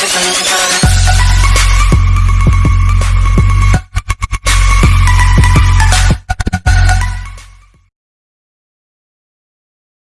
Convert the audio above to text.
Gracias.